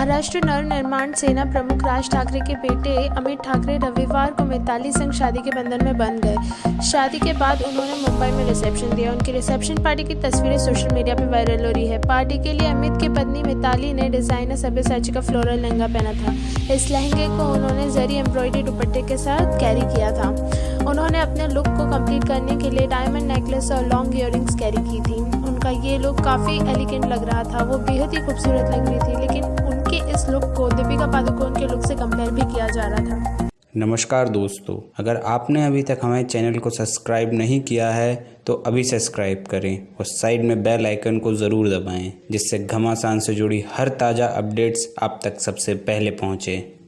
महाराष्ट्र नवनिर्माण सेना प्रमुख राज ठाकरे के बेटे अमित ठाकरे रविवार को मिताली संग शादी के बंधन में बंध गए। शादी के बाद उन्होंने मुंबई में रिसेप्शन दिया। उनकी रिसेप्शन पार्टी की तस्वीरें सोशल मीडिया पर वायरल हो रही है। पार्टी के लिए अमित की पत्नी मिताली ने डिज़ाइनर सभ्य सब्यसाची का फ्लोरल लहंगा पहना था। इस लहंगे को उन्होंने जरी एम्ब्रॉयडरी दुपट्टे के साथ कैरी किया था। उन्होंने अपने लुक को कंप्लीट करने के लिए डायमंड नेकलेस और लॉन्ग इयर कैरी की थी। उनका ये लुक काफ़ी एलिगेंट लग रहा था। वो बेहद ही खूबसूरत लग रही थी, लेकिन पादुकोण के लुक से कंपेयर भी किया जा रहा था। नमस्कार दोस्तों, अगर आपने अभी तक हमारे चैनल को सब्सक्राइब नहीं किया है तो अभी सब्सक्राइब करें और साइड में बेल आइकन को ज़रूर दबाएँ, जिससे घमासान से जुड़ी हर ताज़ा अपडेट्स आप तक सबसे पहले पहुँचें।